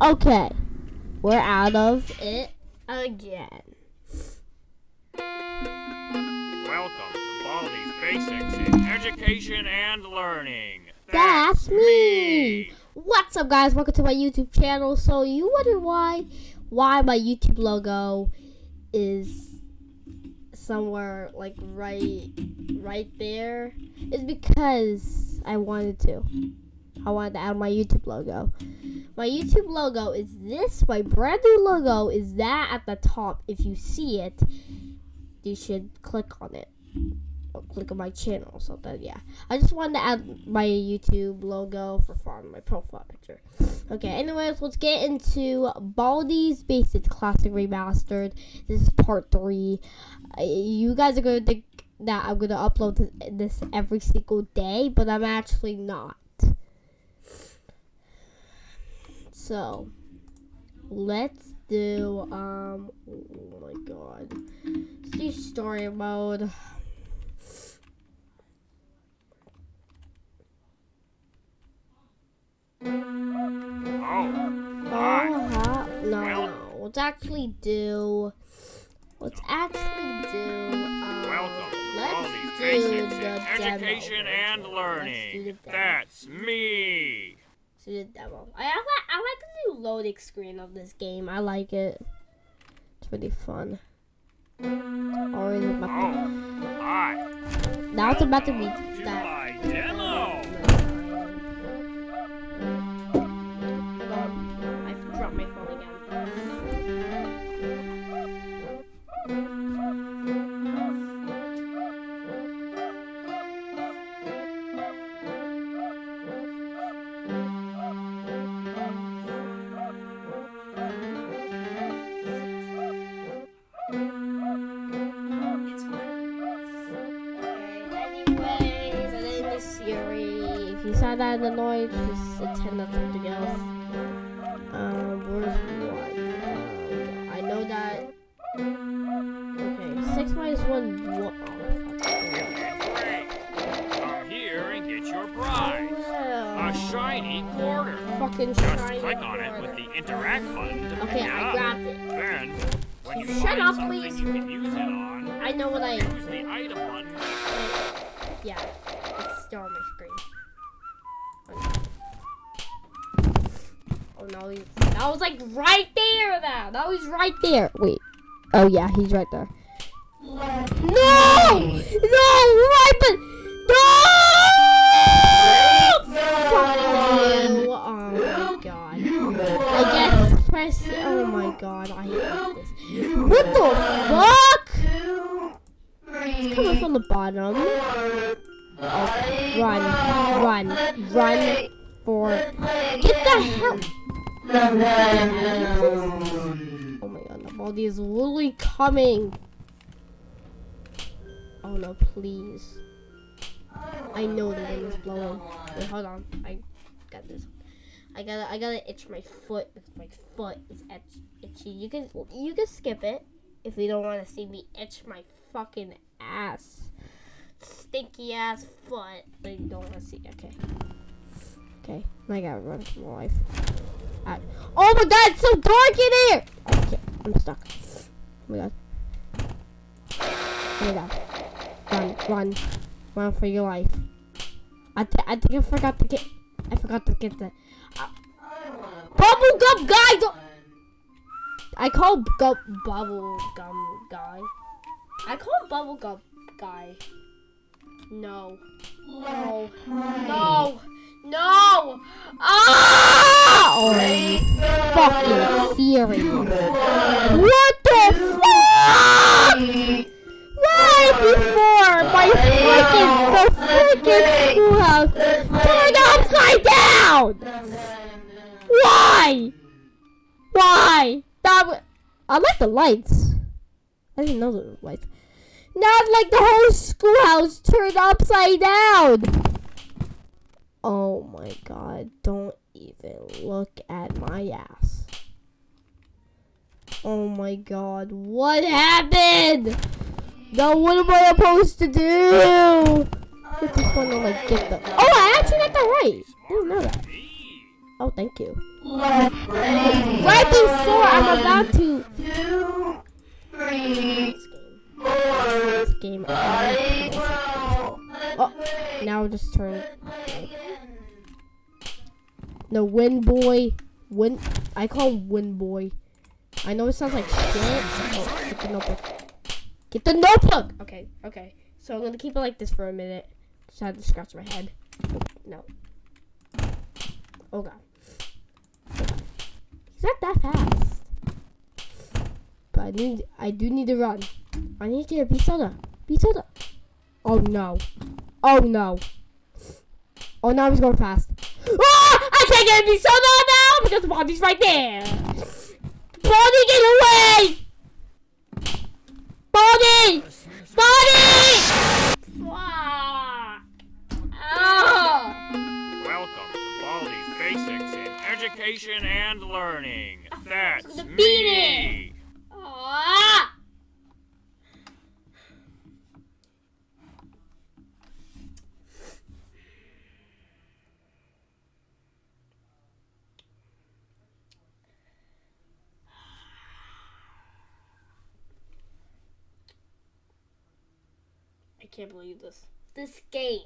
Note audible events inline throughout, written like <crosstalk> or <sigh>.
Okay. We're out of it again. Welcome to Baldi's Basics in Education and Learning. That's me. What's up, guys? Welcome to my YouTube channel. So you wonder why, why my YouTube logo is somewhere like right, right there? It's because I wanted to. I wanted to add my YouTube logo. My YouTube logo is this. My brand new logo is that at the top. If you see it, you should click on it. Or click on my channel or something. Yeah. I just wanted to add my YouTube logo for fun, my profile picture. Okay, anyways, let's get into Baldi's Basics Classic Remastered. This is part three. Uh, you guys are going to think that I'm going to upload this every single day, but I'm actually not. So, let's do, um, oh my god. Let's do story mode. Oh, huh? No, no. Let's actually do, let's actually do, um, Welcome let's do the in demo. Education and Let's do the Learning. That's me. To the demo. I, I like I like the new loading screen of this game. I like it. It's really fun. Oh, now it's about to be that. Saw that annoyed, just attend to something else. Um, where's one? Um, I know that. Okay, six minus one. One. Oh. Come here and get your prize. A shiny quarter. Fucking Just shiny click on it with the interact button to Okay, I up. grabbed it. Then, when you Shut find up, please. you can use it on, I know what I. use the item button. Yeah, it's still on my screen. Oh no, he, that was like right there. That that was right there. Wait. Oh yeah, he's right there. No! No! Right, but no! Oh my god. I guess press. Oh my god, I hate this. What the fuck? It's coming from the bottom. Run, run, run for. Get the hell. Oh my god, the Baldi is literally coming. Oh no, please. I know the wind is blowing. Wait, hold on. I got this. I gotta, I gotta itch my foot because my foot is itch, itchy. You can, you can skip it if you don't want to see me itch my fucking ass, stinky ass foot. But you don't want to see. Okay. Okay. I gotta run for my life. Alright. Oh my god, it's so dark in here! Okay, I'm stuck. Oh my god. Oh my god. Run, run. Run for your life. I, th- I think I forgot to get. I forgot to get the. Uh, bubble gum guy! I call gu- bubble gum guy. I call him bubble gum guy. No. No. No. Ah! Oh, fucking serious? What the fuck? Right before my freaking the freaking schoolhouse turned upside down. Why? Why? That I like the lights. I didn't know there were lights. Not like the whole schoolhouse turned upside down. Oh my god, don't even look at my ass. Oh my god, what happened? Now what am I supposed to do? Like get the. Oh, I actually got that right. I didn't know that. Oh, thank you. Right before I'm about to. Two, three, This game. This Oh, now just turn. No, Win Boy. Win. I call him Win Boy. I know it sounds like shit. Oh, get the notebook. Get the notebook! Okay, okay. So I'm gonna keep it like this for a minute. Just had to scratch my head. No. Oh god. He's not that fast. But I need I do need to run. I need to get a a B soda. B soda. Oh no. Oh no. Oh now he's going fast. Ah! I can't get a B soda now because the Baldi's right there. Baldi get away! Baldi! Baldi! Ah! Ah! Welcome to Baldi's Basics in Education and Learning. That's me. Ah! I can't believe this. This game.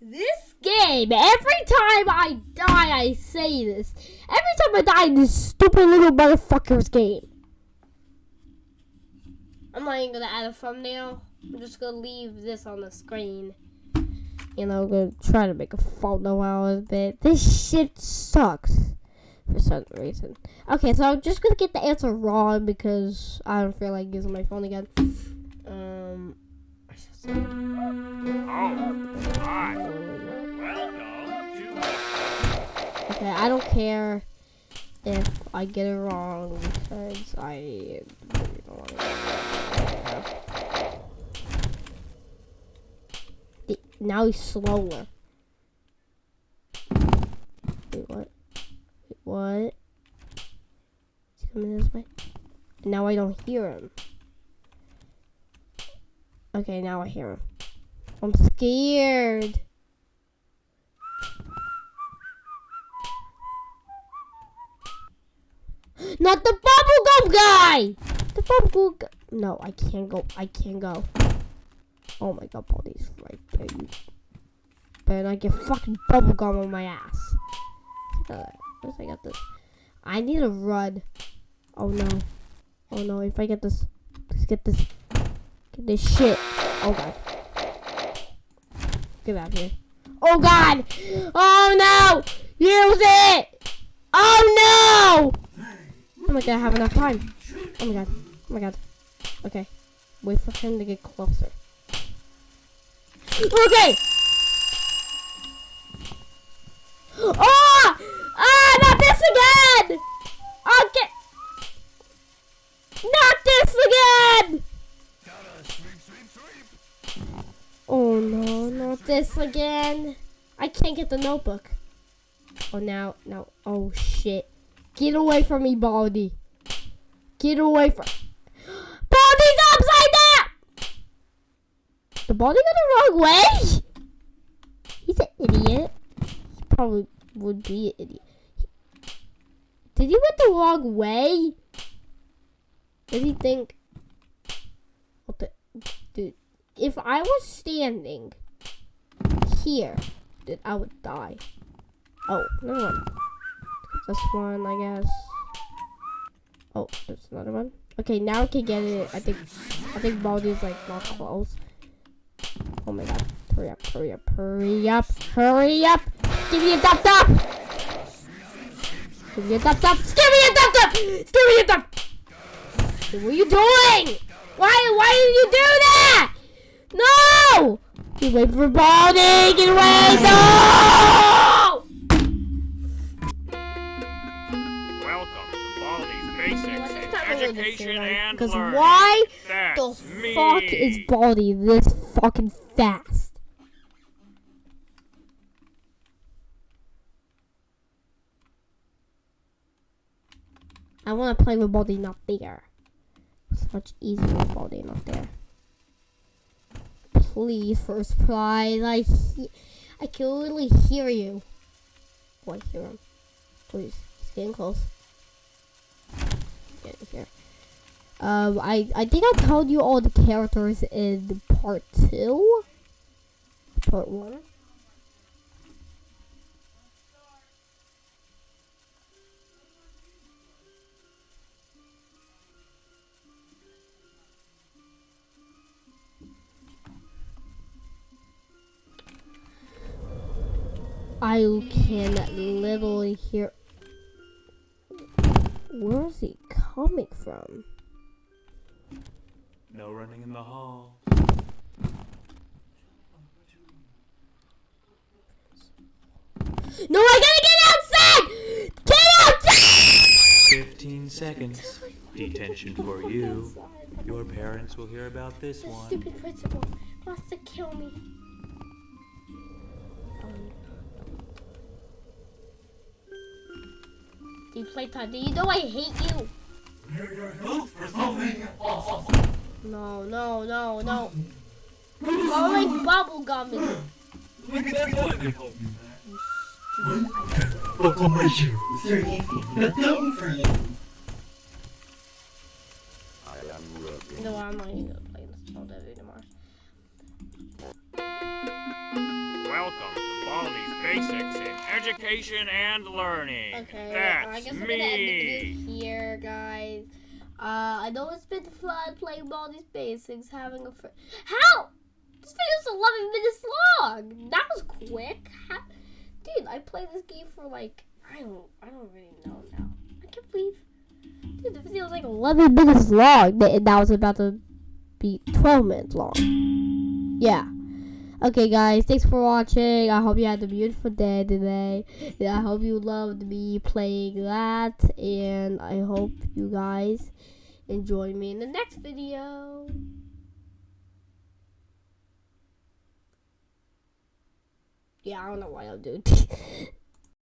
This game. Every time I die, I say this. Every time I die in this stupid little motherfucker's game. I'm not even gonna add a thumbnail. I'm just gonna leave this on the screen. You know, gonna try to make a photo out of it. This shit sucks for some reason. Okay, so I'm just gonna get the answer wrong because I don't feel like using my phone again. Um. Oh, hi. Welcome to Okay, I don't care if I get it wrong because I really don't want to. Now he's slower. Wait, what? Wait, what? He's coming this way. Now I don't hear him. Okay, now I hear him. I'm scared. <gasps> Not the bubblegum guy! The bubblegum guy. No, I can't go. I can't go. Oh my god, Baldi's right there. You better not get fucking bubblegum on my ass. Uh, I got this? I need a run. Oh no. Oh no, if I get this. Please get this. This shit. Oh god. Get out of here. Oh god! Oh no! Use it! Oh no! I'm my gonna have enough time. Oh my god. Oh my god. Okay. Wait for him to get closer. Okay! Ah! Ah! Not this again! Okay! Not this again! Oh no, not this again. I can't get the notebook. Oh, now, now, oh shit. Get away from me, Baldi. Get away from. <gasps> Baldi's upside down! The Baldy got the wrong way? He's an idiot. He probably would be an idiot. Did he went the wrong way? Did he think. What the. If I was standing here, dude, I would die. Oh, never mind. This one, I guess. Oh, there's another one. Okay, now I can get it. I think, I think Baldi's like not close. Oh my god! Hurry up! Hurry up! Hurry up! Hurry up! Give me a dub dub! Give me a dub dub! Give me a dub dub! Give me a dub! What are you doing? Why? Why did you do that? No! You wait for Baldi! Get away! No! Welcome to Baldi's Basics in That's really the Education same, and Because why That's the me. fuck is Baldi this fucking fast? I want to play with Baldi not there. It's much easier with Baldi not there. Please, first prize. I I can literally hear you. Oh, I hear him. Please, it's getting close. Get here. Um, I I think I told you all the characters in part two. Part one. I can literally hear. Where is he coming from? No running in the hall. No, I gotta get outside! Get outside! 15 seconds. Detention for you. Your parents will hear about this one. Stupid principal wants to kill me. Do you play time? Do you know I hate you? No, no, no, no. Oh, like bubble gum. is- Look on my shoes. They're easy. But done for you. No, I'm not even gonna play this all day anymore. Welcome to Baldi's Basics in Education and Learning. Okay, That's I guess I'm me. gonna end the video here, guys. Uh, I know it's been fun playing all these basics, having a friend. How? This video's 11 minutes long. That was quick. How- Dude, I played this game for like I don't, I don't really know now. I can't believe, dude, the video was like 11 minutes long, and that was about to be 12 minutes long. Yeah. Okay, guys, thanks for watching. I hope you had a beautiful day today. And I hope you loved me playing that. And I hope you guys enjoy me in the next video. Yeah, I don't know why I'm doing <laughs>